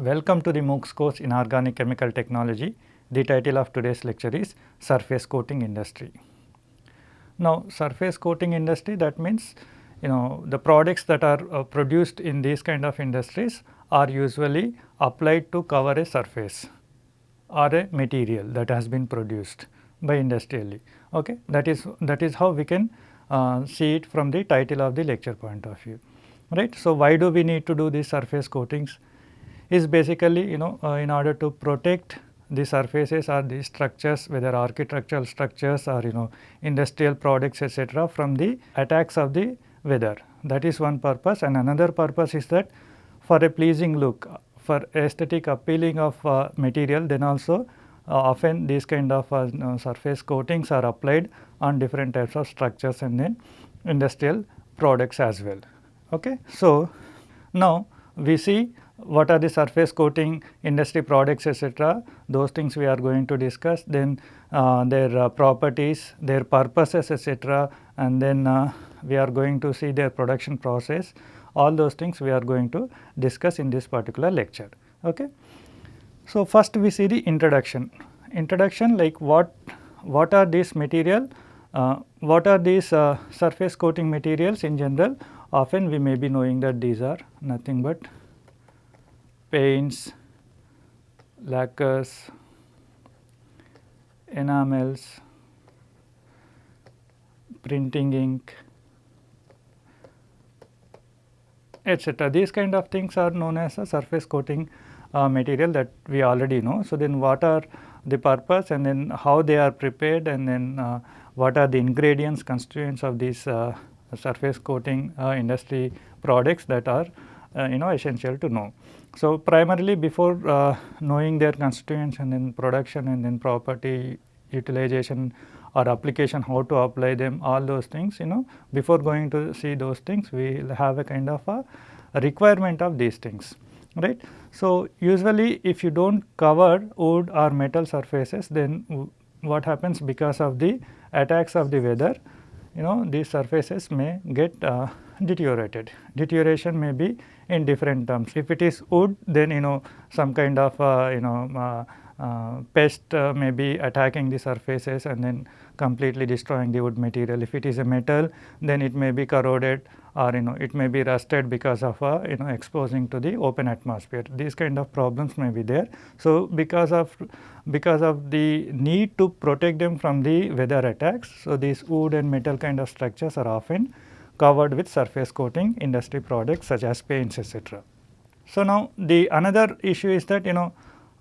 Welcome to the MOOCs course in Organic Chemical Technology. The title of today's lecture is Surface Coating Industry. Now, surface coating industry that means you know the products that are uh, produced in these kind of industries are usually applied to cover a surface or a material that has been produced by industrially. Okay? That is that is how we can uh, see it from the title of the lecture point of view. Right? So, why do we need to do these surface coatings? Is basically you know uh, in order to protect the surfaces or the structures whether architectural structures or you know industrial products etc., from the attacks of the weather that is one purpose and another purpose is that for a pleasing look for aesthetic appealing of uh, material then also uh, often these kind of uh, you know, surface coatings are applied on different types of structures and then industrial products as well. Okay. So, now we see what are the surface coating industry products etc. those things we are going to discuss then uh, their uh, properties, their purposes etc. and then uh, we are going to see their production process all those things we are going to discuss in this particular lecture. Okay. So, first we see the introduction, introduction like what, what are these material, uh, what are these uh, surface coating materials in general often we may be knowing that these are nothing but paints, lacquers, enamels, printing ink, etc. These kind of things are known as a surface coating uh, material that we already know. So, then what are the purpose and then how they are prepared and then uh, what are the ingredients constituents of these uh, surface coating uh, industry products that are uh, you know essential to know. So, primarily before uh, knowing their constituents and then production and then property utilization or application how to apply them all those things you know before going to see those things we will have a kind of a requirement of these things right. So, usually if you do not cover wood or metal surfaces then what happens because of the attacks of the weather you know these surfaces may get uh, deteriorated. Deterioration may be in different terms. If it is wood then you know some kind of uh, you know uh, uh pest uh, may be attacking the surfaces and then completely destroying the wood material. If it is a metal then it may be corroded or you know it may be rusted because of uh, you know exposing to the open atmosphere. These kind of problems may be there. So, because of because of the need to protect them from the weather attacks. So, these wood and metal kind of structures are often covered with surface coating industry products such as paints etc. So, now the another issue is that you know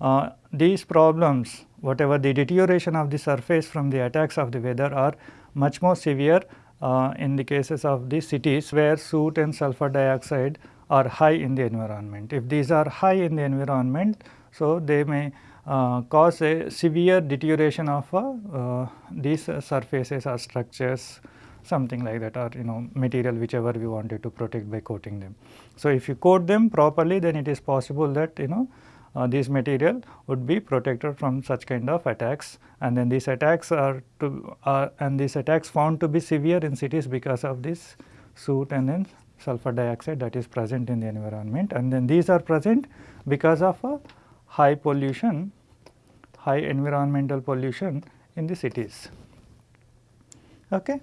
uh, these problems whatever the deterioration of the surface from the attacks of the weather are much more severe uh, in the cases of the cities where soot and sulfur dioxide are high in the environment. If these are high in the environment, so they may uh, cause a severe deterioration of uh, uh these surfaces or structures something like that or you know material whichever we wanted to protect by coating them. So, if you coat them properly then it is possible that you know uh, this material would be protected from such kind of attacks and then these attacks are to uh, and these attacks found to be severe in cities because of this soot and then sulfur dioxide that is present in the environment and then these are present because of a high pollution, high environmental pollution in the cities. Okay.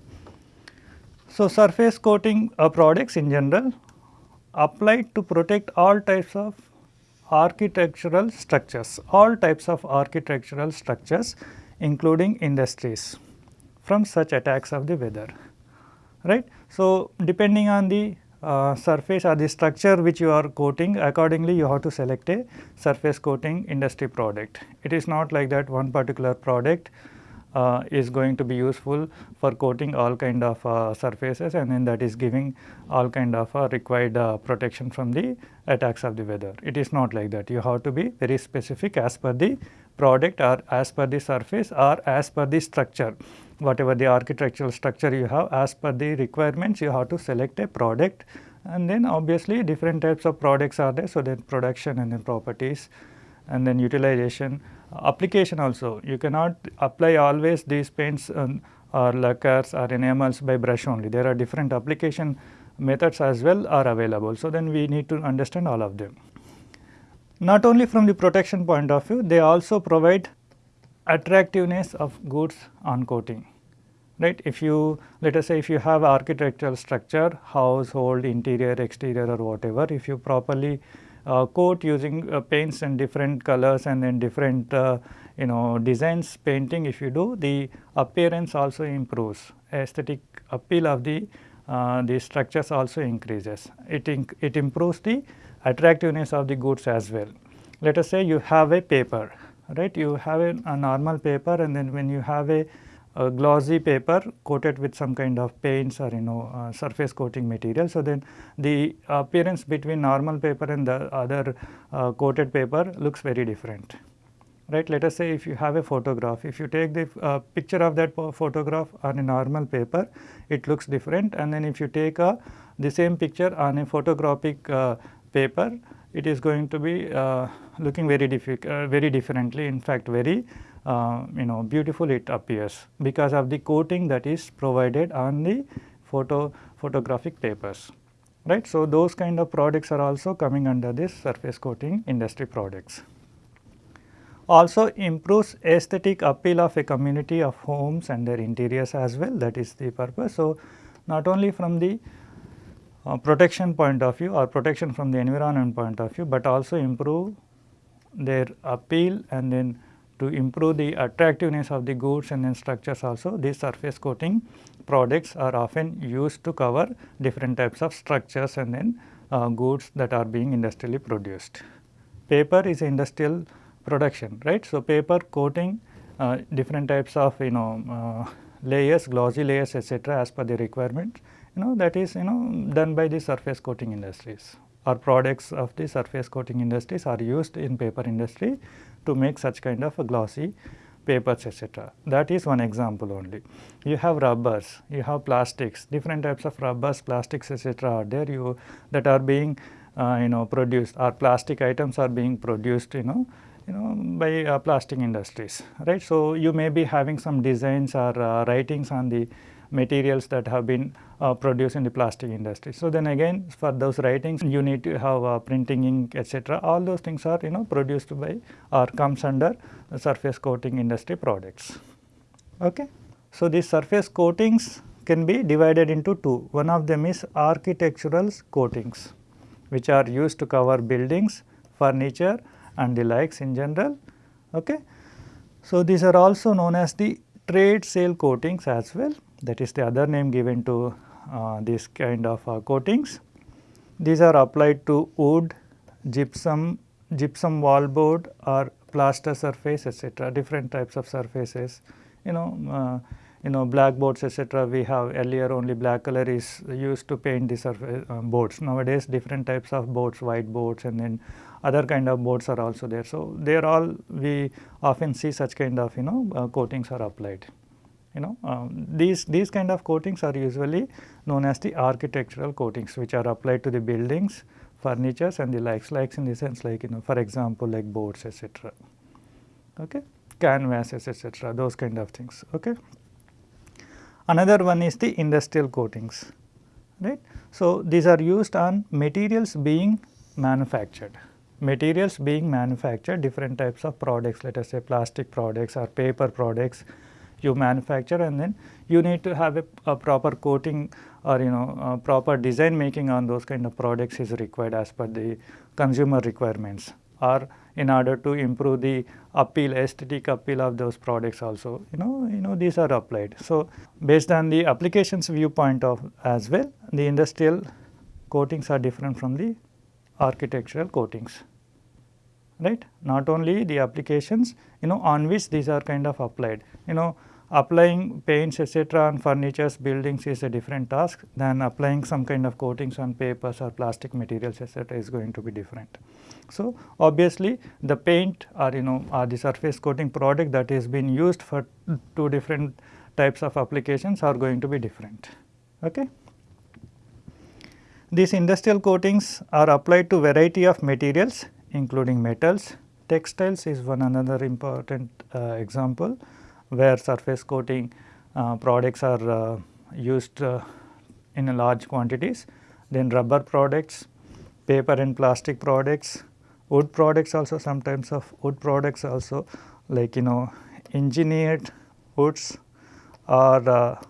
So, surface coating uh, products in general applied to protect all types of architectural structures, all types of architectural structures including industries from such attacks of the weather, right. So, depending on the uh, surface or the structure which you are coating accordingly you have to select a surface coating industry product. It is not like that one particular product uh, is going to be useful for coating all kind of uh, surfaces and then that is giving all kind of uh, required uh, protection from the attacks of the weather. It is not like that. You have to be very specific as per the product or as per the surface or as per the structure. Whatever the architectural structure you have as per the requirements you have to select a product and then obviously different types of products are there. So, then production and then properties and then utilization application also you cannot apply always these paints um, or lacquers or enamels by brush only there are different application methods as well are available. So, then we need to understand all of them. not only from the protection point of view, they also provide attractiveness of goods on coating right. If you let us say if you have architectural structure, household, interior, exterior or whatever, if you properly coat using uh, paints and different colors and then different uh, you know designs painting if you do the appearance also improves. Aesthetic appeal of the uh, the structures also increases. It it improves the attractiveness of the goods as well. Let us say you have a paper right? You have a, a normal paper and then when you have a a glossy paper coated with some kind of paints or you know uh, surface coating material. So, then the appearance between normal paper and the other uh, coated paper looks very different right. Let us say if you have a photograph, if you take the uh, picture of that photograph on a normal paper, it looks different and then if you take a, the same picture on a photographic uh, paper, it is going to be uh, looking very, uh, very differently in fact very uh, you know beautiful it appears because of the coating that is provided on the photo photographic papers right. So, those kind of products are also coming under this surface coating industry products. Also improves aesthetic appeal of a community of homes and their interiors as well that is the purpose. So, not only from the uh, protection point of view or protection from the environment point of view, but also improve their appeal and then to improve the attractiveness of the goods and then structures also these surface coating products are often used to cover different types of structures and then uh, goods that are being industrially produced. Paper is industrial production right. So, paper coating uh, different types of you know uh, layers glossy layers etc., as per the requirement you know that is you know done by the surface coating industries or products of the surface coating industries are used in paper industry to make such kind of glossy papers etc. That is one example only. You have rubbers, you have plastics, different types of rubbers, plastics etc. are there you that are being uh, you know produced or plastic items are being produced you know you know by uh, plastic industries right. So, you may be having some designs or uh, writings on the materials that have been uh, produced in the plastic industry. So, then again for those writings you need to have uh, printing ink etc. all those things are you know produced by or comes under surface coating industry products. Okay. So, these surface coatings can be divided into two one of them is architectural coatings which are used to cover buildings, furniture and the likes in general. Okay. So, these are also known as the trade sale coatings as well that is the other name given to uh, this kind of uh, coatings. These are applied to wood, gypsum, gypsum wall board or plaster surface etc. different types of surfaces you know uh, you know blackboards etc. we have earlier only black color is used to paint the surface uh, boards nowadays different types of boards white boards and then other kind of boards are also there. So, they are all we often see such kind of you know uh, coatings are applied you know um, these these kind of coatings are usually known as the architectural coatings which are applied to the buildings furnitures and the likes likes in the sense like you know for example like boards etc okay? Canvases etc those kind of things. Okay? Another one is the industrial coatings right? So these are used on materials being manufactured. Materials being manufactured different types of products let us say plastic products or paper products you manufacture and then you need to have a, a proper coating or you know proper design making on those kind of products is required as per the consumer requirements or in order to improve the appeal aesthetic appeal of those products also you know you know these are applied. So, based on the applications viewpoint of as well the industrial coatings are different from the architectural coatings right. Not only the applications you know on which these are kind of applied you know applying paints etc. on furnitures buildings is a different task than applying some kind of coatings on papers or plastic materials etc. is going to be different. So, obviously the paint or you know or the surface coating product that is being used for two different types of applications are going to be different. Okay. These industrial coatings are applied to variety of materials including metals. Textiles is one another important uh, example where surface coating uh, products are uh, used uh, in large quantities. Then rubber products, paper and plastic products, wood products also sometimes of wood products also like you know engineered woods or uh,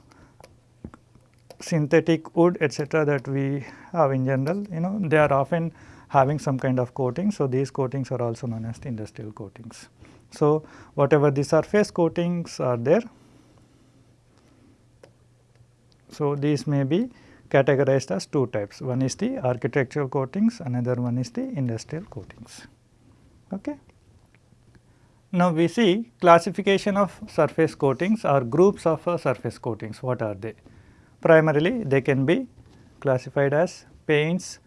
synthetic wood etc. that we have in general you know they are often having some kind of coating. So, these coatings are also known as the industrial coatings. So, whatever the surface coatings are there, so these may be categorized as two types one is the architectural coatings another one is the industrial coatings. Okay. Now, we see classification of surface coatings or groups of uh, surface coatings what are they? Primarily they can be classified as paints,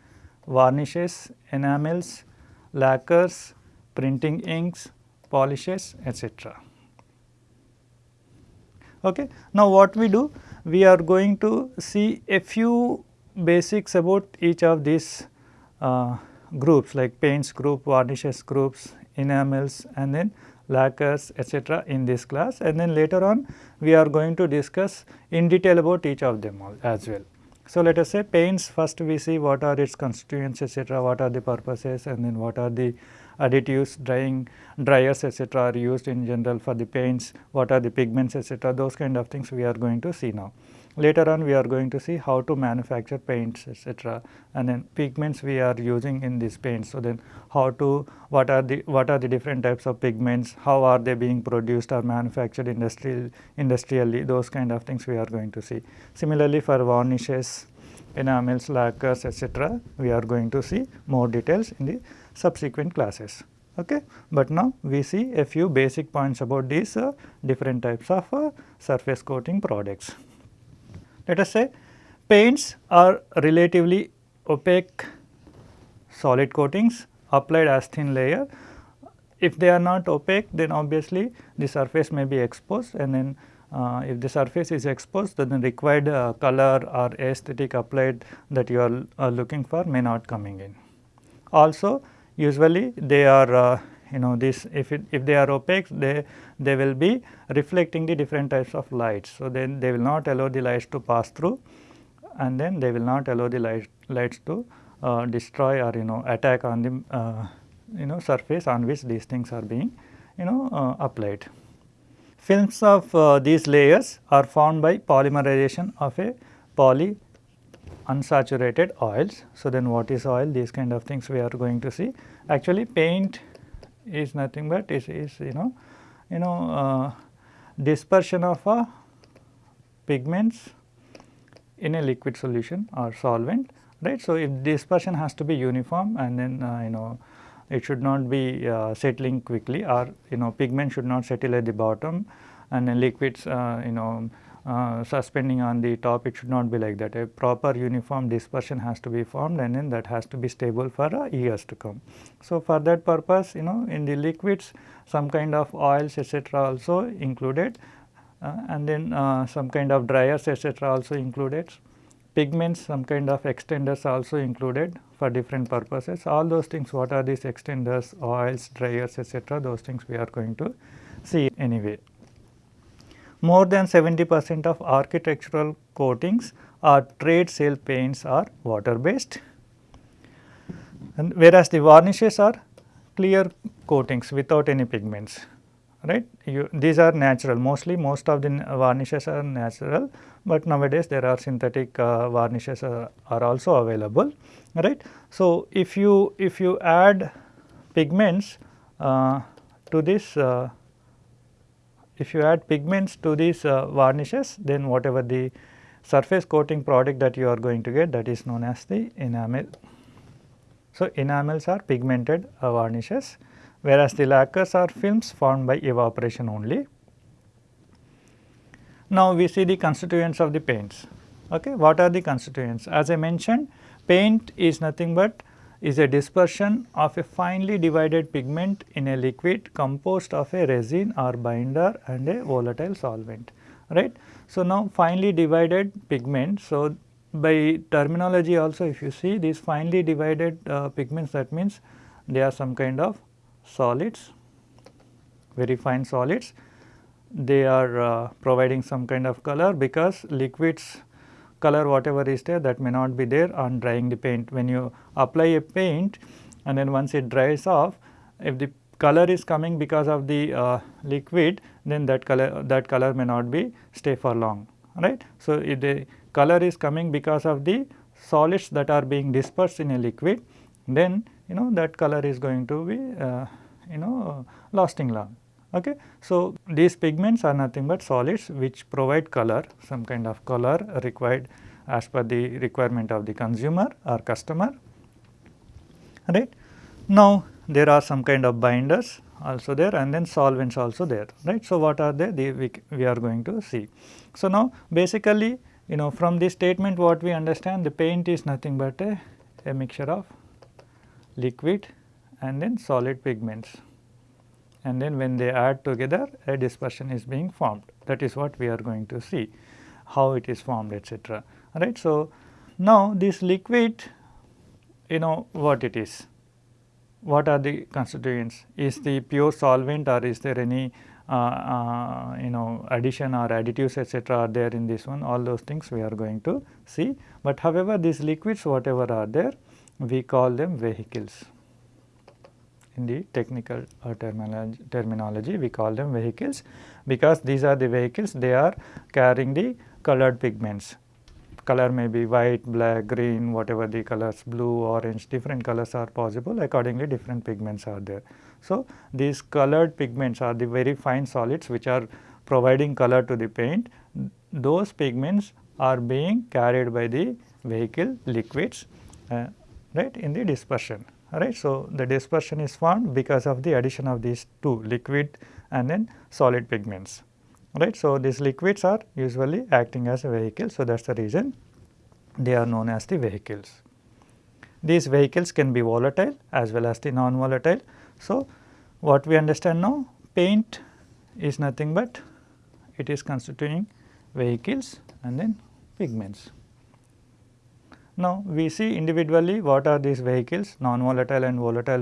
varnishes, enamels, lacquers, printing inks, polishes etc. Okay. Now, what we do? We are going to see a few basics about each of these uh, groups like paints group, varnishes groups, enamels and then lacquers etc. in this class and then later on we are going to discuss in detail about each of them all as well. So, let us say paints first we see what are its constituents etc., what are the purposes and then what are the additives, drying, dryers etc. are used in general for the paints, what are the pigments etc. those kind of things we are going to see now. Later on we are going to see how to manufacture paints etc. and then pigments we are using in these paints. So, then how to what are the what are the different types of pigments, how are they being produced or manufactured industrial industrially those kind of things we are going to see. Similarly, for varnishes, enamels, lacquers etc. we are going to see more details in the subsequent classes. Okay. But now we see a few basic points about these uh, different types of uh, surface coating products. Let us say paints are relatively opaque solid coatings applied as thin layer. If they are not opaque then obviously the surface may be exposed and then uh, if the surface is exposed then the required uh, color or aesthetic applied that you are uh, looking for may not coming in. Also usually they are uh, you know this if it, if they are opaque they they will be reflecting the different types of lights. So, then they will not allow the lights to pass through and then they will not allow the light, lights to uh, destroy or you know attack on the uh, you know surface on which these things are being you know uh, applied. Films of uh, these layers are formed by polymerization of a poly unsaturated oils. So, then what is oil these kind of things we are going to see. Actually paint is nothing but is, is you know you know uh, dispersion of uh, pigments in a liquid solution or solvent right. So, if dispersion has to be uniform and then uh, you know it should not be uh, settling quickly or you know pigment should not settle at the bottom and then liquids uh, you know uh, suspending on the top it should not be like that a proper uniform dispersion has to be formed and then that has to be stable for uh, years to come. So, for that purpose you know in the liquids some kind of oils etc. also included uh, and then uh, some kind of dryers etc. also included pigments some kind of extenders also included for different purposes all those things what are these extenders oils dryers etc. those things we are going to see anyway more than 70 percent of architectural coatings or trade sale paints are water based and whereas the varnishes are clear coatings without any pigments right. You, these are natural mostly most of the varnishes are natural, but nowadays there are synthetic uh, varnishes uh, are also available right. So, if you if you add pigments uh, to this uh, if you add pigments to these uh, varnishes then whatever the surface coating product that you are going to get that is known as the enamel. So, enamels are pigmented uh, varnishes whereas the lacquers are films formed by evaporation only. Now, we see the constituents of the paints. Okay. What are the constituents? As I mentioned paint is nothing but is a dispersion of a finely divided pigment in a liquid composed of a resin or binder and a volatile solvent right. So, now finely divided pigment. So, by terminology also if you see these finely divided uh, pigments that means they are some kind of solids very fine solids they are uh, providing some kind of color because liquids color whatever is there that may not be there on drying the paint. When you apply a paint and then once it dries off if the color is coming because of the uh, liquid then that color that color may not be stay for long right. So, if the color is coming because of the solids that are being dispersed in a liquid then you know that color is going to be uh, you know lasting long. Okay. So, these pigments are nothing but solids which provide color some kind of color required as per the requirement of the consumer or customer right. Now, there are some kind of binders also there and then solvents also there right. So, what are they, they we, we are going to see. So, now basically you know from this statement what we understand the paint is nothing but a, a mixture of liquid and then solid pigments and then when they add together a dispersion is being formed that is what we are going to see how it is formed etc. right. So, now this liquid you know what it is what are the constituents is the pure solvent or is there any uh, uh, you know addition or additives etc. are there in this one all those things we are going to see. But however, these liquids whatever are there we call them vehicles in the technical uh, terminology, terminology we call them vehicles because these are the vehicles they are carrying the colored pigments color may be white, black, green, whatever the colors, blue, orange, different colors are possible accordingly different pigments are there. So, these colored pigments are the very fine solids which are providing color to the paint. Those pigments are being carried by the vehicle liquids uh, right in the dispersion right. So, the dispersion is formed because of the addition of these two liquid and then solid pigments right. So, these liquids are usually acting as a vehicle. So, that is the reason they are known as the vehicles. These vehicles can be volatile as well as the non-volatile. So, what we understand now paint is nothing but it is constituting vehicles and then pigments. Now, we see individually what are these vehicles non-volatile and volatile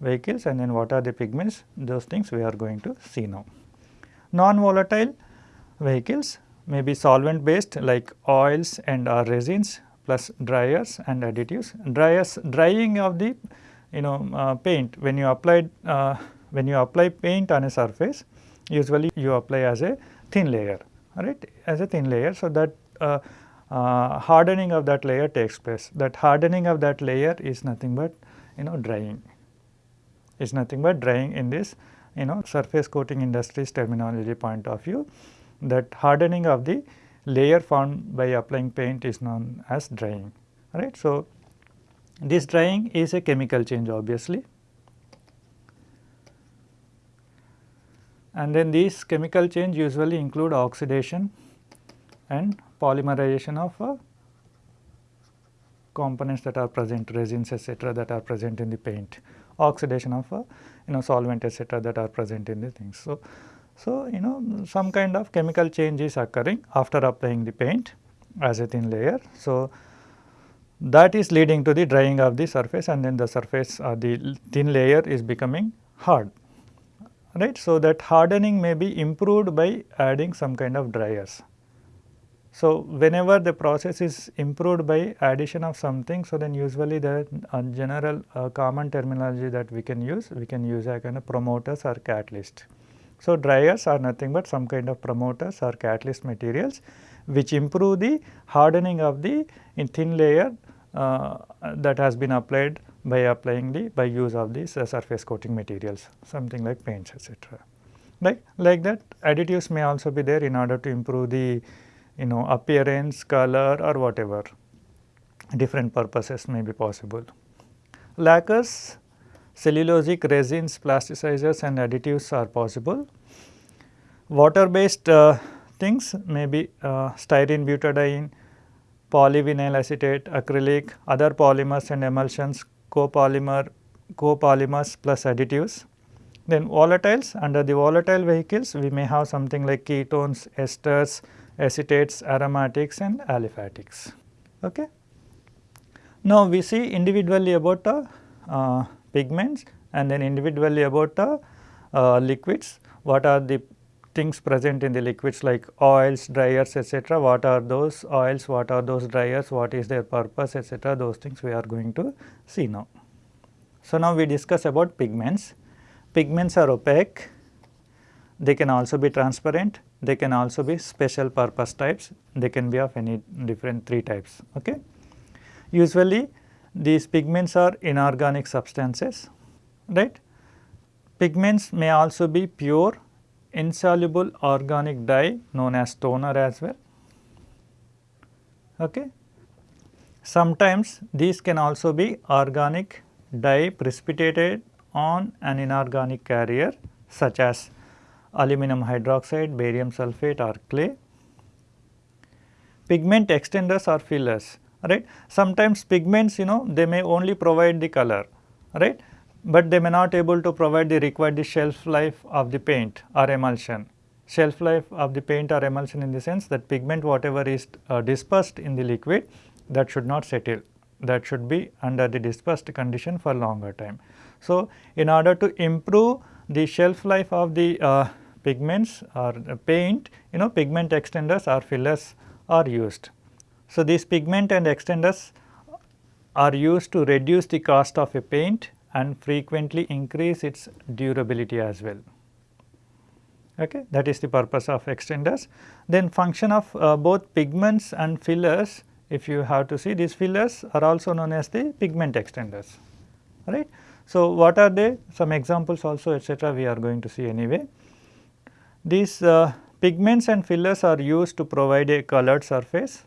vehicles and then what are the pigments those things we are going to see now. Non-volatile vehicles may be solvent based like oils and or resins plus dryers and additives. Dryers drying of the you know uh, paint when you apply uh, when you apply paint on a surface usually you apply as a thin layer right as a thin layer. So, that uh, uh hardening of that layer takes place. That hardening of that layer is nothing but you know drying. Is nothing but drying in this you know surface coating industries terminology point of view. That hardening of the layer formed by applying paint is known as drying right. So, this drying is a chemical change obviously. And then these chemical change usually include oxidation and polymerization of uh, components that are present resins etc., that are present in the paint oxidation of uh, you know solvent etc., that are present in the things. So, so you know some kind of chemical change is occurring after applying the paint as a thin layer. So, that is leading to the drying of the surface and then the surface or uh, the thin layer is becoming hard right. So, that hardening may be improved by adding some kind of dryers. So, whenever the process is improved by addition of something, so then usually the uh, general uh, common terminology that we can use, we can use a kind of promoters or catalyst. So, dryers are nothing but some kind of promoters or catalyst materials which improve the hardening of the thin layer uh, that has been applied by applying the by use of these uh, surface coating materials something like paints etc. Like, like that additives may also be there in order to improve the you know appearance, color or whatever different purposes may be possible. Lacquers, cellulosic resins, plasticizers and additives are possible. Water based uh, things may be uh, styrene butadiene, polyvinyl acetate, acrylic, other polymers and emulsions, copolymer, copolymers plus additives. Then volatiles, under the volatile vehicles we may have something like ketones, esters, acetates, aromatics and aliphatics. Okay. Now, we see individually about the uh, pigments and then individually about the uh, liquids, what are the things present in the liquids like oils, dryers etc. What are those oils, what are those dryers, what is their purpose etc. those things we are going to see now. So, now we discuss about pigments. Pigments are opaque, they can also be transparent, they can also be special purpose types, they can be of any different 3 types. Okay. Usually these pigments are inorganic substances, right. Pigments may also be pure insoluble organic dye known as toner as well. Okay. Sometimes these can also be organic dye precipitated on an inorganic carrier such as aluminum hydroxide, barium sulphate or clay. Pigment extenders or fillers right. Sometimes pigments you know they may only provide the color right, but they may not able to provide the required the shelf life of the paint or emulsion. Shelf life of the paint or emulsion in the sense that pigment whatever is uh, dispersed in the liquid that should not settle that should be under the dispersed condition for longer time. So, in order to improve the shelf life of the uh, pigments or paint you know pigment extenders or fillers are used. So, these pigment and extenders are used to reduce the cost of a paint and frequently increase its durability as well. Okay. That is the purpose of extenders. Then function of uh, both pigments and fillers if you have to see these fillers are also known as the pigment extenders right. So, what are they some examples also etcetera we are going to see anyway. These uh, pigments and fillers are used to provide a colored surface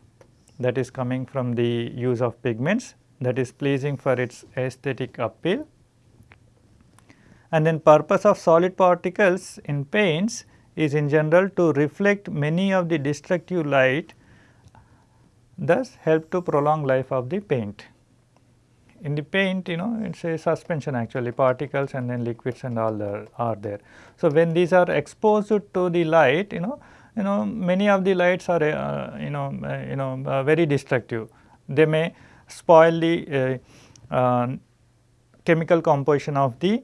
that is coming from the use of pigments that is pleasing for its aesthetic appeal. And then purpose of solid particles in paints is in general to reflect many of the destructive light thus help to prolong life of the paint. In the paint you know it is a suspension actually particles and then liquids and all the, are there. So, when these are exposed to the light you know you know many of the lights are uh, you know uh, you know uh, very destructive. They may spoil the uh, uh, chemical composition of the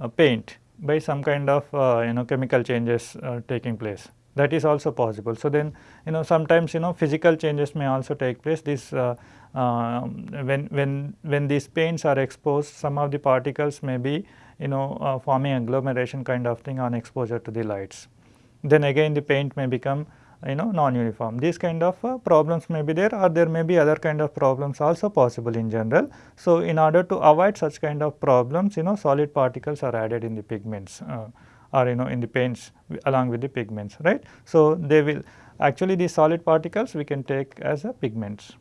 uh, paint by some kind of you know chemical changes taking place that is also possible. So, then you know sometimes you know physical changes may also take place this uh, uh, when when when these paints are exposed some of the particles may be you know uh, forming agglomeration kind of thing on exposure to the lights. Then again the paint may become you know non-uniform. These kind of uh, problems may be there or there may be other kind of problems also possible in general. So, in order to avoid such kind of problems you know solid particles are added in the pigments. Uh, or you know in the paints along with the pigments right. So, they will actually these solid particles we can take as a pigments.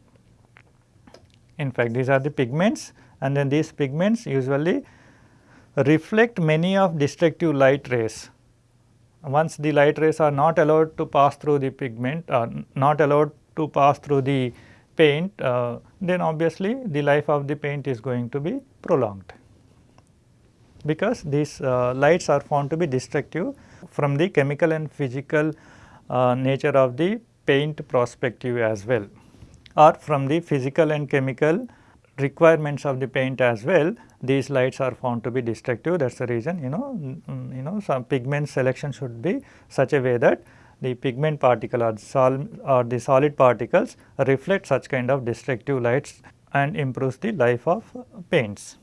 In fact, these are the pigments and then these pigments usually reflect many of destructive light rays. Once the light rays are not allowed to pass through the pigment or not allowed to pass through the paint, uh, then obviously the life of the paint is going to be prolonged because these uh, lights are found to be destructive from the chemical and physical uh, nature of the paint perspective as well or from the physical and chemical requirements of the paint as well these lights are found to be destructive that is the reason you know you know some pigment selection should be such a way that the pigment particle or, sol or the solid particles reflect such kind of destructive lights and improves the life of paints.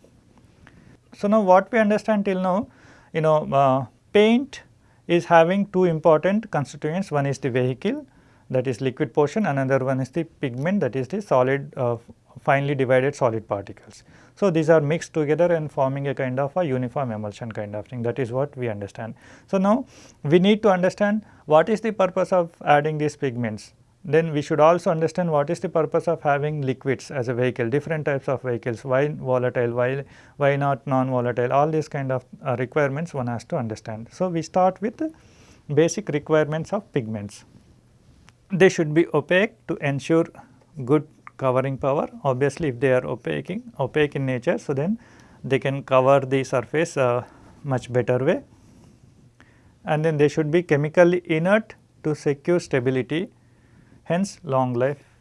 So, now what we understand till now you know uh, paint is having two important constituents one is the vehicle that is liquid portion another one is the pigment that is the solid uh, finely divided solid particles. So, these are mixed together and forming a kind of a uniform emulsion kind of thing that is what we understand. So, now we need to understand what is the purpose of adding these pigments then we should also understand what is the purpose of having liquids as a vehicle, different types of vehicles, why volatile, why, why not non-volatile, all these kind of uh, requirements one has to understand. So, we start with basic requirements of pigments. They should be opaque to ensure good covering power. Obviously, if they are opaque, opaque in nature, so then they can cover the surface uh, much better way. And then they should be chemically inert to secure stability hence long life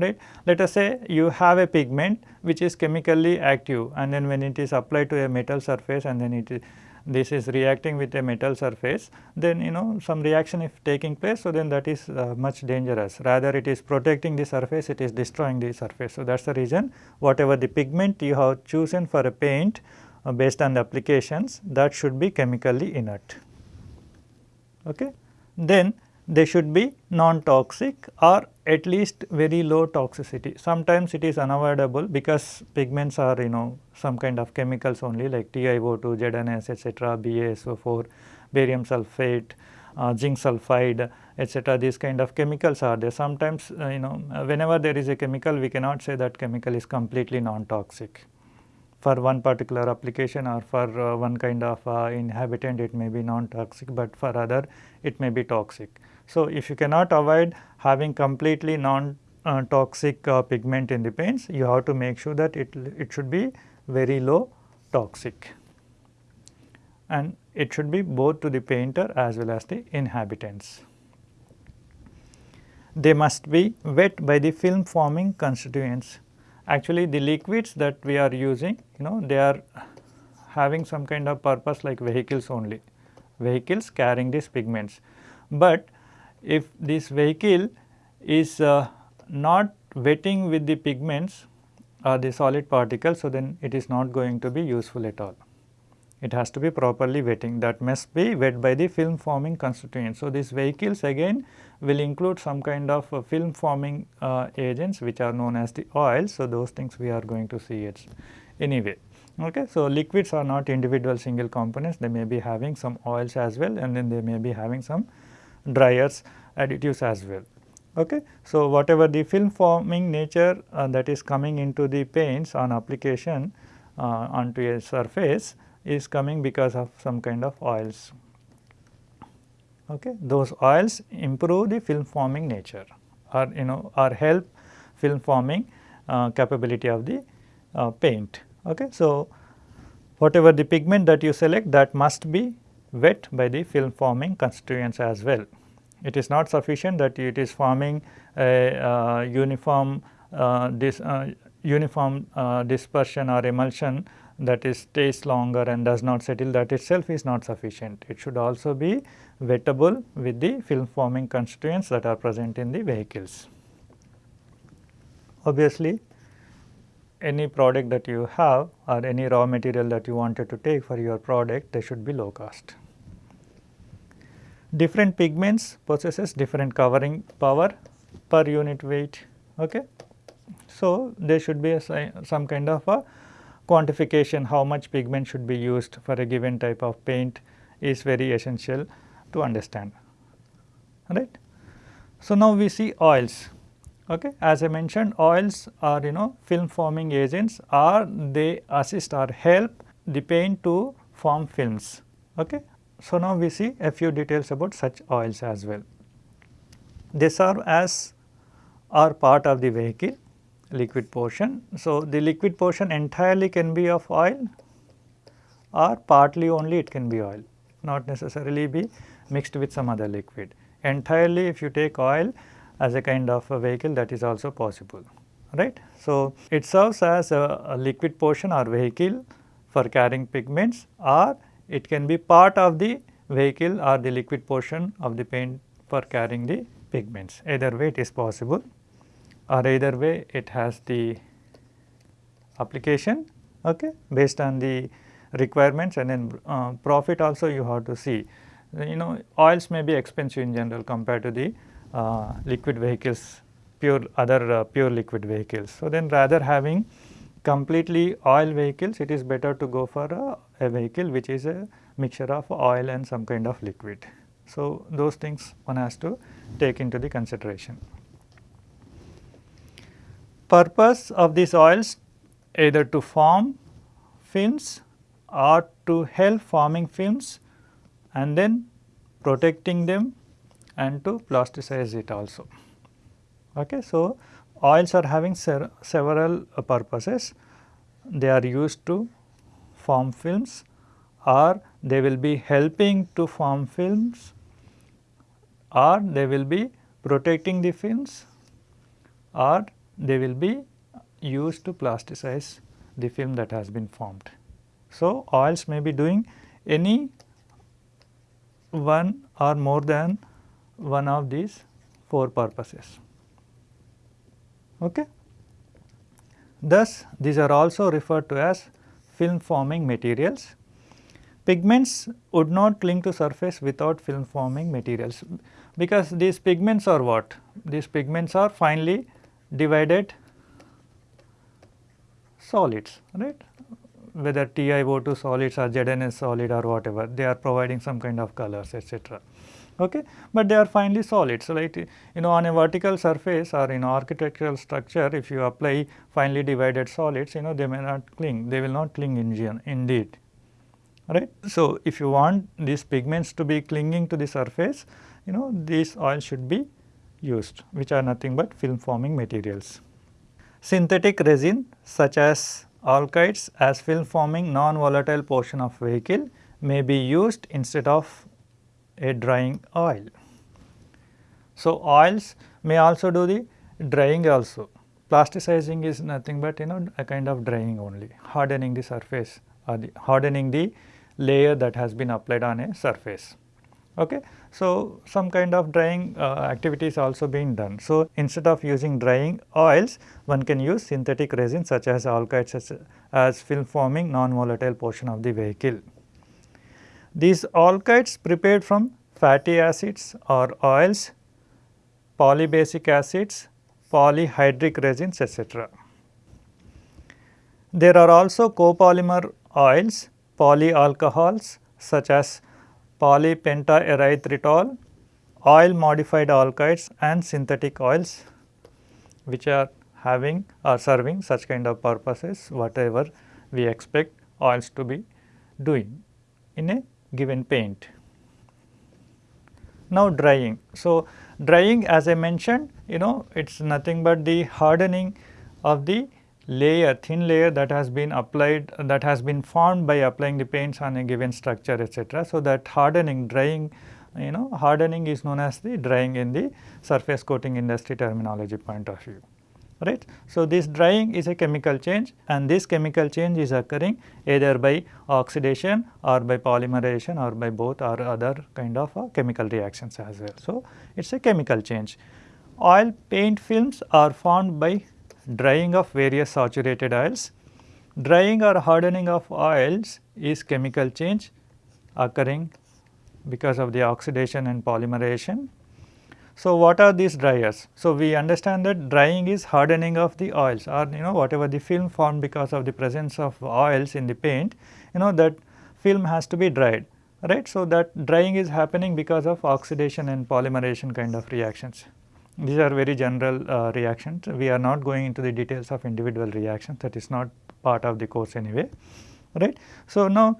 right. Let us say you have a pigment which is chemically active and then when it is applied to a metal surface and then it is this is reacting with a metal surface then you know some reaction if taking place so then that is uh, much dangerous rather it is protecting the surface it is destroying the surface. So, that is the reason whatever the pigment you have chosen for a paint uh, based on the applications that should be chemically inert. Okay. Then they should be non-toxic or at least very low toxicity. Sometimes it is unavoidable because pigments are you know some kind of chemicals only like TiO2, ZNS etc., BaSO4, barium sulphate, uh, zinc sulphide etc. these kind of chemicals are there. Sometimes uh, you know whenever there is a chemical we cannot say that chemical is completely non-toxic for one particular application or for uh, one kind of uh, inhabitant it may be non-toxic, but for other it may be toxic. So, if you cannot avoid having completely non-toxic uh, pigment in the paints, you have to make sure that it, it should be very low toxic and it should be both to the painter as well as the inhabitants. They must be wet by the film forming constituents actually the liquids that we are using you know they are having some kind of purpose like vehicles only, vehicles carrying these pigments. But if this vehicle is uh, not wetting with the pigments or the solid particles, so then it is not going to be useful at all. It has to be properly wetting that must be wet by the film forming constituents. So, these vehicles again will include some kind of uh, film forming uh, agents which are known as the oils. So, those things we are going to see it anyway. Okay. So, liquids are not individual single components they may be having some oils as well and then they may be having some dryers additives as well. Okay. So, whatever the film forming nature uh, that is coming into the paints on application uh, onto a surface is coming because of some kind of oils. Okay. Those oils improve the film forming nature or you know or help film forming uh, capability of the uh, paint. Okay. So, whatever the pigment that you select that must be wet by the film forming constituents as well. It is not sufficient that it is forming a uh, uniform uh, this uh, uniform uh, dispersion or emulsion that is stays longer and does not settle that itself is not sufficient. It should also be wettable with the film forming constituents that are present in the vehicles. Obviously, any product that you have or any raw material that you wanted to take for your product they should be low cost. Different pigments possesses different covering power per unit weight. Okay. So, there should be a, some kind of a quantification how much pigment should be used for a given type of paint is very essential to understand right. So, now we see oils okay. as I mentioned oils are you know film forming agents or they assist or help the paint to form films. Okay. So, now we see a few details about such oils as well. They serve as are part of the vehicle liquid portion. So, the liquid portion entirely can be of oil or partly only it can be oil not necessarily be mixed with some other liquid. Entirely if you take oil as a kind of a vehicle that is also possible right. So, it serves as a, a liquid portion or vehicle for carrying pigments or it can be part of the vehicle or the liquid portion of the paint for carrying the pigments either way it is possible or either way it has the application okay, based on the requirements and then uh, profit also you have to see. You know oils may be expensive in general compared to the uh, liquid vehicles pure other uh, pure liquid vehicles. So, then rather having completely oil vehicles it is better to go for a, a vehicle which is a mixture of oil and some kind of liquid. So, those things one has to take into the consideration purpose of these oils either to form films or to help forming films and then protecting them and to plasticize it also. Okay. So, oils are having several purposes. They are used to form films or they will be helping to form films or they will be protecting the films or they will be used to plasticize the film that has been formed. So, oils may be doing any one or more than one of these four purposes. Okay. Thus, these are also referred to as film forming materials. Pigments would not cling to surface without film forming materials because these pigments are what? These pigments are finely divided solids, right whether TiO2 solids or ZNS solid or whatever, they are providing some kind of colors etc. Okay? But they are finely solid. So, like you know on a vertical surface or in architectural structure if you apply finely divided solids you know they may not cling, they will not cling in indeed. Right? So, if you want these pigments to be clinging to the surface you know these oils should be used which are nothing but film forming materials. Synthetic resin such as alkyds as film forming non-volatile portion of vehicle may be used instead of a drying oil. So, oils may also do the drying also. Plasticizing is nothing but you know a kind of drying only, hardening the surface or the hardening the layer that has been applied on a surface. Okay. So, some kind of drying uh, activities also being done. So, instead of using drying oils, one can use synthetic resin such as alkyds as, as film forming non-volatile portion of the vehicle. These alkyds prepared from fatty acids or oils, polybasic acids, polyhydric resins etc. There are also copolymer oils, polyalcohols such as polypentaerythritol, oil modified alkyds and synthetic oils which are having or serving such kind of purposes whatever we expect oils to be doing in a given paint. Now drying. So, drying as I mentioned you know it is nothing but the hardening of the layer thin layer that has been applied that has been formed by applying the paints on a given structure etc. So, that hardening drying you know hardening is known as the drying in the surface coating industry terminology point of view right. So, this drying is a chemical change and this chemical change is occurring either by oxidation or by polymerization or by both or other kind of uh, chemical reactions as well. So, it is a chemical change. Oil paint films are formed by drying of various saturated oils. Drying or hardening of oils is chemical change occurring because of the oxidation and polymerization. So, what are these dryers? So, we understand that drying is hardening of the oils or you know whatever the film formed because of the presence of oils in the paint, you know that film has to be dried, right. So, that drying is happening because of oxidation and polymerization kind of reactions. These are very general uh, reactions. We are not going into the details of individual reactions that is not part of the course anyway, right. So, now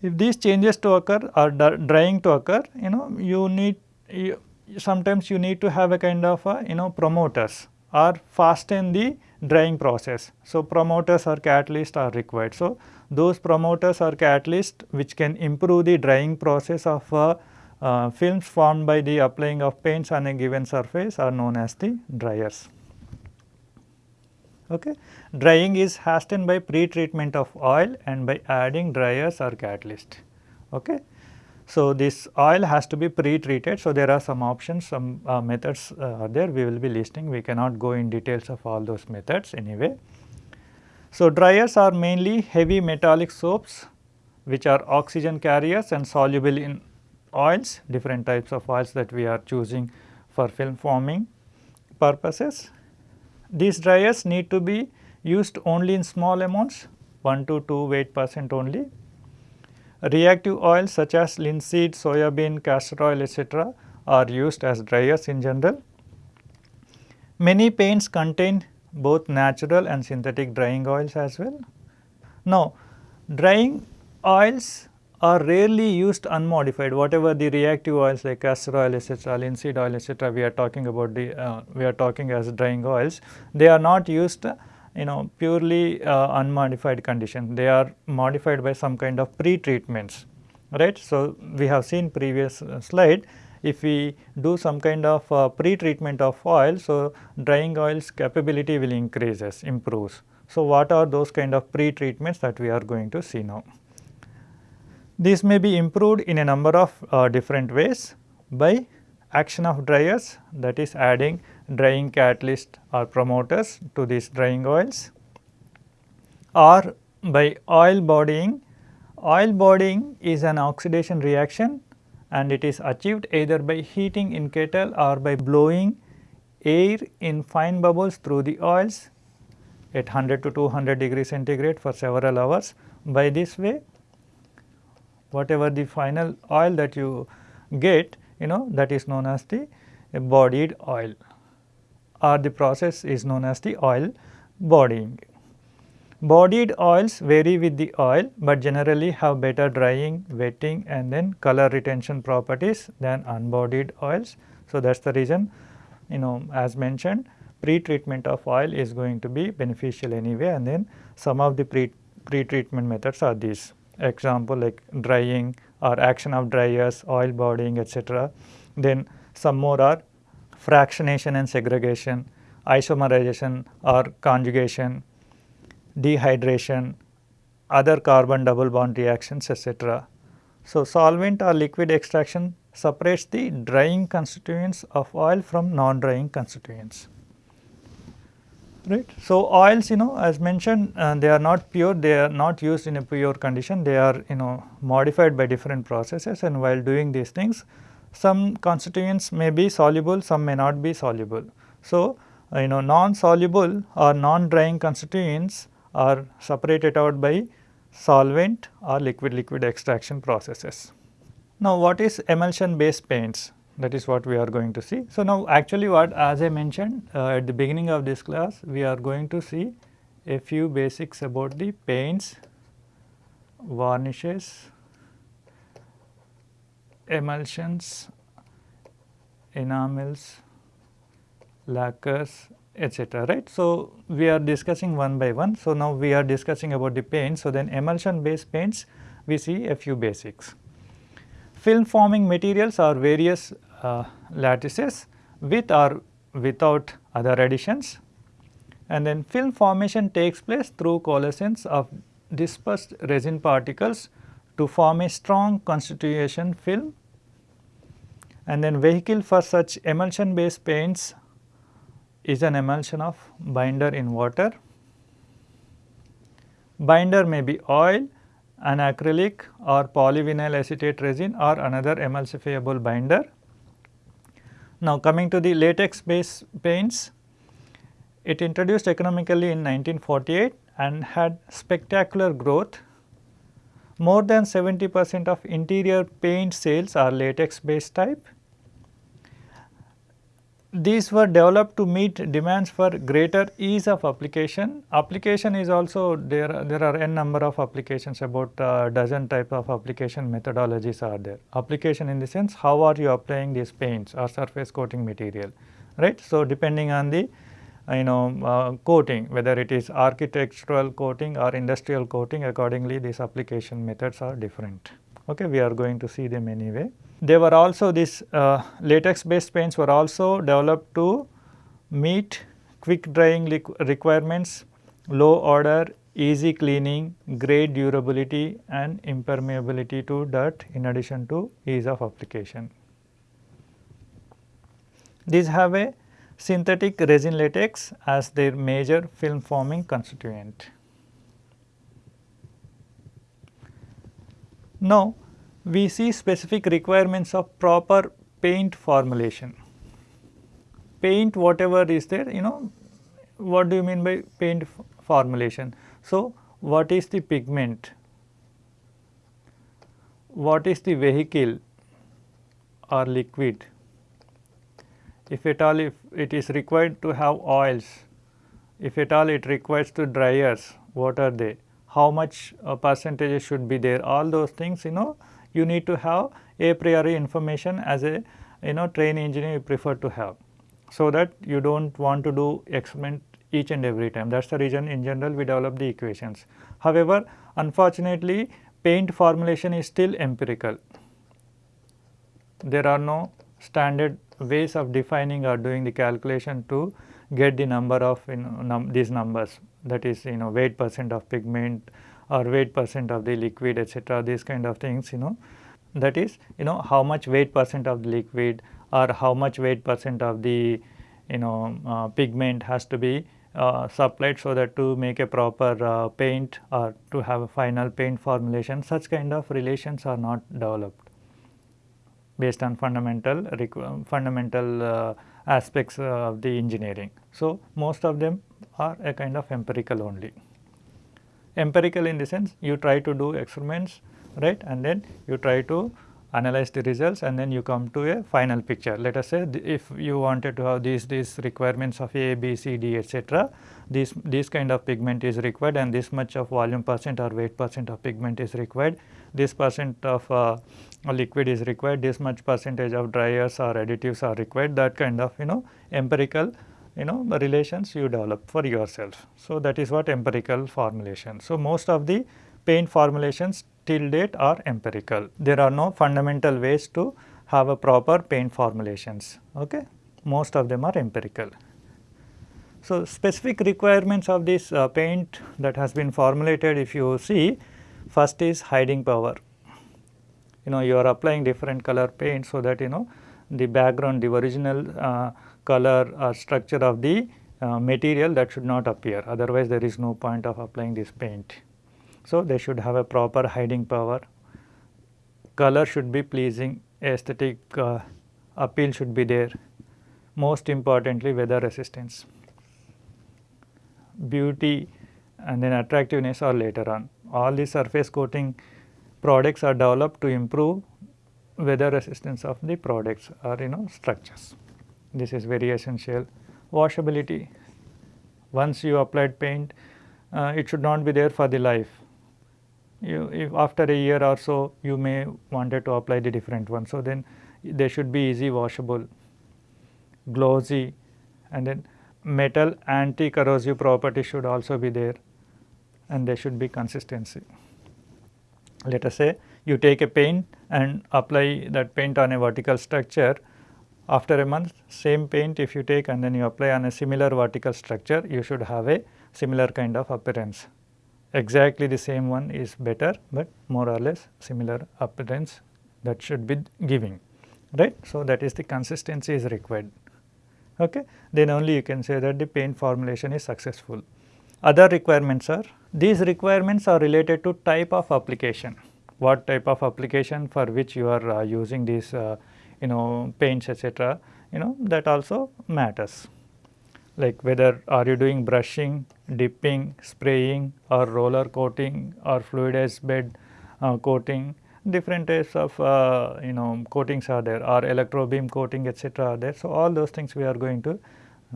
if these changes to occur or drying to occur, you know you need you, sometimes you need to have a kind of a, you know promoters or fasten the drying process. So, promoters or catalysts are required. So, those promoters or catalysts which can improve the drying process of uh, uh, films formed by the applying of paints on a given surface are known as the dryers. Okay. Drying is hastened by pre-treatment of oil and by adding dryers or catalyst. Okay. So, this oil has to be pre-treated. So, there are some options, some uh, methods uh, are there we will be listing. We cannot go in details of all those methods anyway. So, dryers are mainly heavy metallic soaps which are oxygen carriers and soluble in oils, different types of oils that we are choosing for film forming purposes. These dryers need to be used only in small amounts 1 to 2 weight percent only. Reactive oils such as linseed, soya bean, castor oil etc. are used as dryers in general. Many paints contain both natural and synthetic drying oils as well. Now, drying oils are rarely used unmodified whatever the reactive oils like castor oil etc., linseed oil etc. we are talking about the uh, we are talking as drying oils they are not used you know purely uh, unmodified condition they are modified by some kind of pre-treatments right. So, we have seen previous uh, slide if we do some kind of uh, pre-treatment of oil so drying oils capability will increases improves. So, what are those kind of pre-treatments that we are going to see now. These may be improved in a number of uh, different ways by action of dryers that is adding drying catalyst or promoters to these drying oils or by oil bodying. Oil bodying is an oxidation reaction and it is achieved either by heating in kettle or by blowing air in fine bubbles through the oils at 100 to 200 degree centigrade for several hours. By this way whatever the final oil that you get you know that is known as the bodied oil or the process is known as the oil bodying. Bodied oils vary with the oil, but generally have better drying, wetting and then color retention properties than unbodied oils. So, that is the reason you know as mentioned pre-treatment of oil is going to be beneficial anyway and then some of the pre pre-treatment methods are these example like drying or action of dryers, oil bodying etc. Then some more are fractionation and segregation, isomerization or conjugation, dehydration, other carbon double bond reactions etc. So, solvent or liquid extraction separates the drying constituents of oil from non-drying constituents. Right. So, oils you know as mentioned uh, they are not pure, they are not used in a pure condition, they are you know modified by different processes and while doing these things some constituents may be soluble, some may not be soluble. So, you know non-soluble or non-drying constituents are separated out by solvent or liquid-liquid extraction processes. Now, what is emulsion based paints? That is what we are going to see. So, now actually what as I mentioned uh, at the beginning of this class, we are going to see a few basics about the paints, varnishes, emulsions, enamels, lacquers etc. right. So, we are discussing one by one. So, now we are discussing about the paints. So, then emulsion based paints we see a few basics. Film forming materials are various uh, latices with or without other additions and then film formation takes place through coalescence of dispersed resin particles to form a strong constitution film and then vehicle for such emulsion based paints is an emulsion of binder in water. Binder may be oil, an acrylic or polyvinyl acetate resin or another emulsifiable binder. Now, coming to the latex based paints, it introduced economically in 1948 and had spectacular growth. More than 70 percent of interior paint sales are latex based type these were developed to meet demands for greater ease of application. Application is also there, there are n number of applications about a dozen type of application methodologies are there. Application in the sense how are you applying these paints or surface coating material, right. So, depending on the you know uh, coating whether it is architectural coating or industrial coating accordingly these application methods are different. Okay, we are going to see them anyway. They were also these uh, latex based paints were also developed to meet quick drying requirements, low order, easy cleaning, great durability and impermeability to dirt in addition to ease of application. These have a synthetic resin latex as their major film forming constituent. Now, we see specific requirements of proper paint formulation. Paint whatever is there you know what do you mean by paint formulation. So, what is the pigment, what is the vehicle or liquid, if at all if it is required to have oils, if at all it requires to dryers, what are they, how much uh, percentage should be there, all those things you know you need to have a priori information as a you know train engineer you prefer to have. So, that you do not want to do experiment each and every time that is the reason in general we develop the equations. However, unfortunately paint formulation is still empirical. There are no standard ways of defining or doing the calculation to get the number of you know num these numbers that is you know weight percent of pigment or weight percent of the liquid etc. these kind of things you know that is you know how much weight percent of the liquid or how much weight percent of the you know uh, pigment has to be uh, supplied so that to make a proper uh, paint or to have a final paint formulation such kind of relations are not developed based on fundamental fundamental uh, aspects of the engineering. So, most of them are a kind of empirical only. Empirical in the sense you try to do experiments right and then you try to analyze the results and then you come to a final picture. Let us say if you wanted to have these these requirements of A, B, C, D etc. this this kind of pigment is required and this much of volume percent or weight percent of pigment is required, this percent of uh, liquid is required, this much percentage of dryers or additives are required that kind of you know empirical you know the relations you develop for yourself. So, that is what empirical formulation. So, most of the paint formulations till date are empirical. There are no fundamental ways to have a proper paint formulations. Okay? Most of them are empirical. So, specific requirements of this uh, paint that has been formulated if you see first is hiding power. You know you are applying different color paint so that you know the background the original uh, color or structure of the uh, material that should not appear otherwise there is no point of applying this paint. So, they should have a proper hiding power, color should be pleasing, aesthetic uh, appeal should be there, most importantly weather resistance, beauty and then attractiveness are later on. All the surface coating products are developed to improve weather resistance of the products or you know structures. This is very essential. Washability, once you applied paint, uh, it should not be there for the life you if after a year or so you may wanted to apply the different one. So, then they should be easy washable, glossy and then metal anti corrosive property should also be there and there should be consistency. Let us say you take a paint and apply that paint on a vertical structure after a month same paint if you take and then you apply on a similar vertical structure you should have a similar kind of appearance exactly the same one is better, but more or less similar appearance that should be giving right. So, that is the consistency is required okay. then only you can say that the paint formulation is successful. Other requirements are these requirements are related to type of application what type of application for which you are uh, using these uh, you know paints etc. you know that also matters like whether are you doing brushing, dipping, spraying or roller coating or fluidized bed uh, coating different types of uh, you know coatings are there or electro beam coating etc. are there. So, all those things we are going to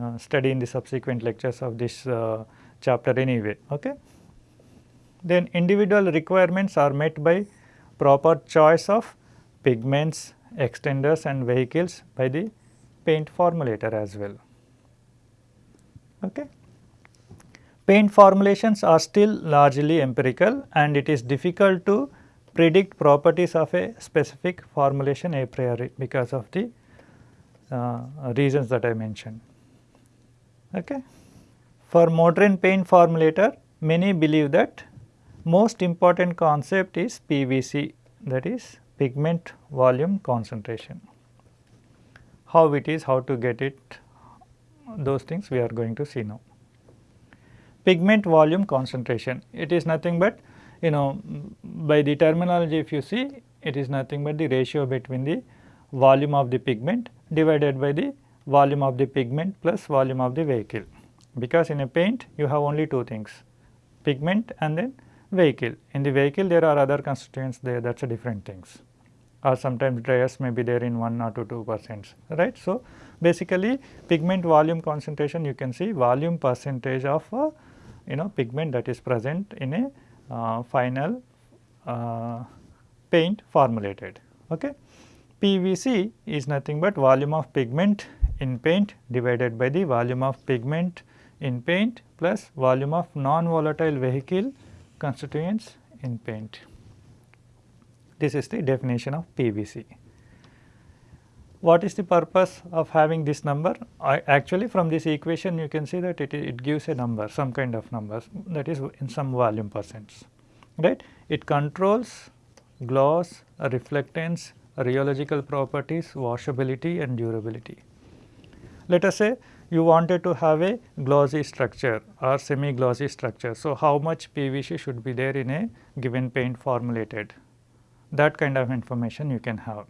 uh, study in the subsequent lectures of this uh, chapter anyway. Okay. Then individual requirements are met by proper choice of pigments, extenders and vehicles by the paint formulator as well. Okay. Paint formulations are still largely empirical and it is difficult to predict properties of a specific formulation a priori because of the uh, reasons that I mentioned. Okay. For modern paint formulator, many believe that most important concept is PVC that is pigment volume concentration. How it is, how to get it, those things we are going to see now. Pigment volume concentration, it is nothing but you know by the terminology if you see it is nothing but the ratio between the volume of the pigment divided by the volume of the pigment plus volume of the vehicle. Because in a paint you have only two things pigment and then vehicle. In the vehicle there are other constituents there that is a different things or sometimes dryers may be there in 1 or to 2 percent right. So, basically pigment volume concentration you can see volume percentage of uh, you know pigment that is present in a uh, final uh, paint formulated. Okay. PVC is nothing but volume of pigment in paint divided by the volume of pigment in paint plus volume of non-volatile vehicle constituents in paint. This is the definition of PVC. What is the purpose of having this number? I actually from this equation you can see that it, it gives a number some kind of numbers that is in some volume percents right. It controls gloss, reflectance, rheological properties, washability and durability. Let us say you wanted to have a glossy structure or semi glossy structure. So, how much PVC should be there in a given paint formulated that kind of information you can have.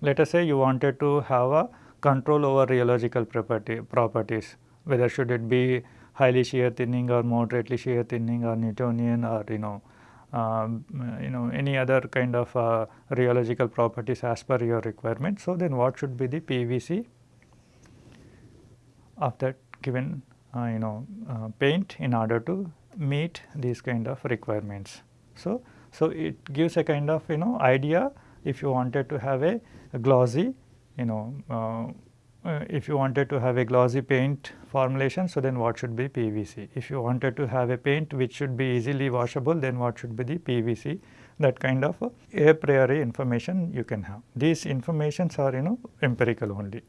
Let us say you wanted to have a control over rheological property, properties whether should it be highly shear thinning or moderately shear thinning or Newtonian or you know um, you know any other kind of uh, rheological properties as per your requirement. So, then what should be the PVC of that given uh, you know uh, paint in order to meet these kind of requirements. So, so it gives a kind of you know idea if you wanted to have a, a glossy you know uh, uh, if you wanted to have a glossy paint formulation, so then what should be PVC? If you wanted to have a paint which should be easily washable, then what should be the PVC? That kind of a, a priori information you can have. These informations are you know empirical only.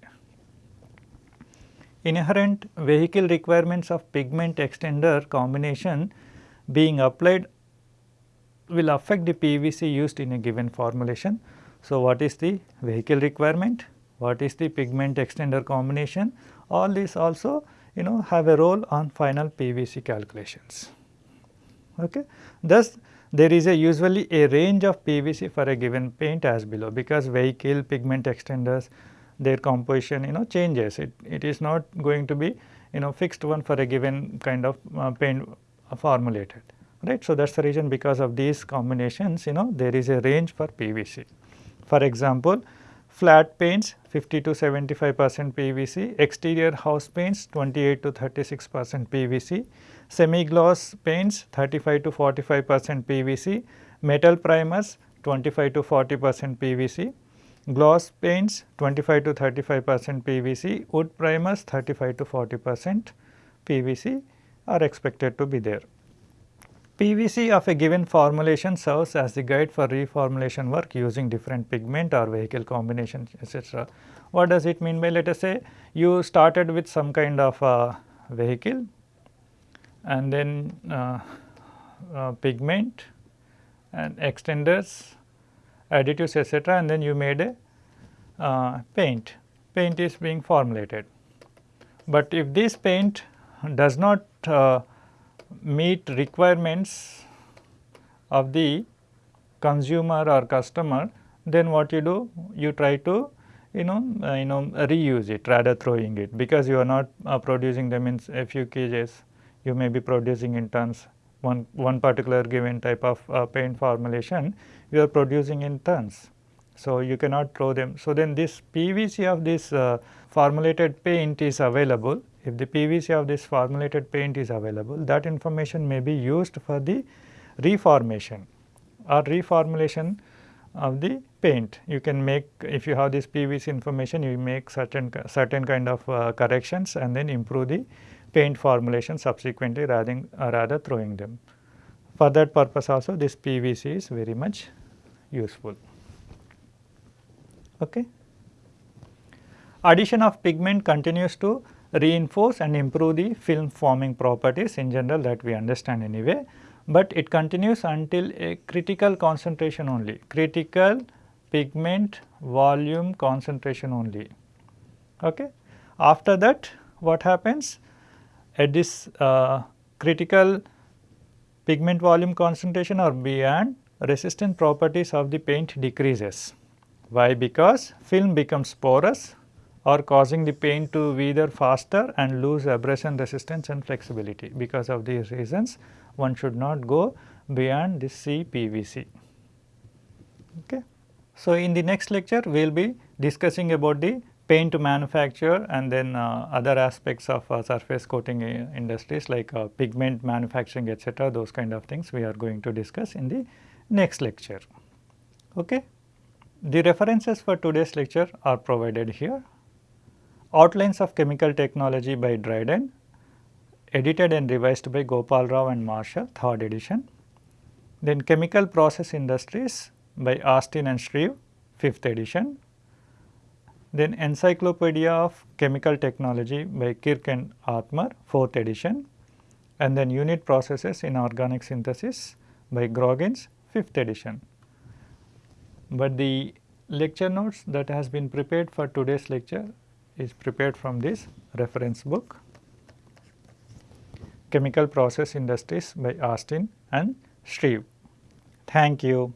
Inherent vehicle requirements of pigment extender combination being applied will affect the PVC used in a given formulation. So, what is the vehicle requirement? what is the pigment extender combination all these also you know have a role on final PVC calculations. Okay. Thus, there is a usually a range of PVC for a given paint as below because vehicle pigment extenders their composition you know changes. It, it is not going to be you know fixed one for a given kind of uh, paint formulated right. So, that is the reason because of these combinations you know there is a range for PVC. For example, flat paints 50 to 75 percent PVC, exterior house paints 28 to 36 percent PVC, semi-gloss paints 35 to 45 percent PVC, metal primers 25 to 40 percent PVC, gloss paints 25 to 35 percent PVC, wood primers 35 to 40 percent PVC are expected to be there. PVC of a given formulation serves as the guide for reformulation work using different pigment or vehicle combinations etc. What does it mean by let us say you started with some kind of uh, vehicle and then uh, uh, pigment and extenders, additives etc. and then you made a uh, paint. Paint is being formulated. But if this paint does not uh, meet requirements of the consumer or customer, then what you do? You try to you know uh, you know reuse it rather throwing it because you are not uh, producing them in a few kgs you may be producing in tons one one particular given type of uh, paint formulation you are producing in tons so you cannot throw them so then this pvc of this uh, formulated paint is available if the PVC of this formulated paint is available, that information may be used for the reformation or reformulation of the paint. You can make if you have this PVC information, you make certain certain kind of uh, corrections and then improve the paint formulation subsequently rather uh, rather throwing them. For that purpose also this PVC is very much useful. Okay. Addition of pigment continues to reinforce and improve the film forming properties in general that we understand anyway, but it continues until a critical concentration only, critical pigment volume concentration only. Okay. After that what happens at this uh, critical pigment volume concentration or beyond resistant properties of the paint decreases. Why? Because film becomes porous or causing the paint to wither faster and lose abrasion resistance and flexibility. Because of these reasons one should not go beyond this CPVC. Okay. So, in the next lecture we will be discussing about the paint manufacture and then uh, other aspects of uh, surface coating uh, industries like uh, pigment manufacturing etc. those kind of things we are going to discuss in the next lecture. Okay. The references for today's lecture are provided here. Outlines of Chemical Technology by Dryden, edited and revised by Gopal Rao and Marshall, 3rd edition. Then Chemical Process Industries by Austin and Shreve, 5th edition. Then Encyclopedia of Chemical Technology by Kirk and Othmer, 4th edition. And then Unit Processes in Organic Synthesis by Groggins, fifth edition. But the lecture notes that has been prepared for today's lecture is prepared from this reference book Chemical Process Industries by Austin and Shreve. Thank you.